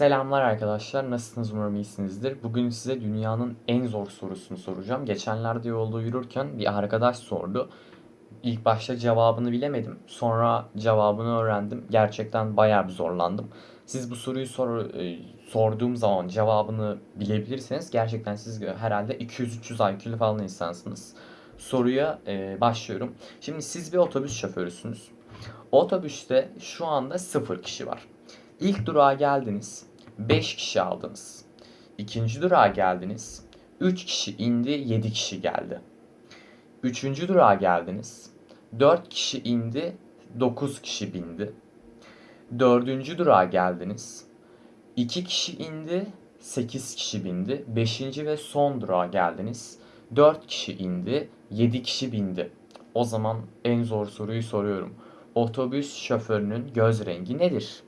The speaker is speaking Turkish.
Selamlar arkadaşlar. Nasılsınız? Umarım iyisinizdir. Bugün size dünyanın en zor sorusunu soracağım. Geçenlerde yolda yürürken bir arkadaş sordu. İlk başta cevabını bilemedim. Sonra cevabını öğrendim. Gerçekten bayağı bir zorlandım. Siz bu soruyu sor, e, sorduğum zaman cevabını bilebilirseniz gerçekten siz herhalde 200-300 IQ'lu falan insansınız. Soruya e, başlıyorum. Şimdi siz bir otobüs şoförüsünüz. Otobüste şu anda 0 kişi var. İlk durağa geldiniz. 5 kişi aldınız. İkinci durağa geldiniz. 3 kişi indi, 7 kişi geldi. Üçüncü durağa geldiniz. 4 kişi indi, 9 kişi bindi. Dördüncü durağa geldiniz. 2 kişi indi, 8 kişi bindi. Beşinci ve son durağa geldiniz. 4 kişi indi, 7 kişi bindi. O zaman en zor soruyu soruyorum. Otobüs şoförünün göz rengi nedir?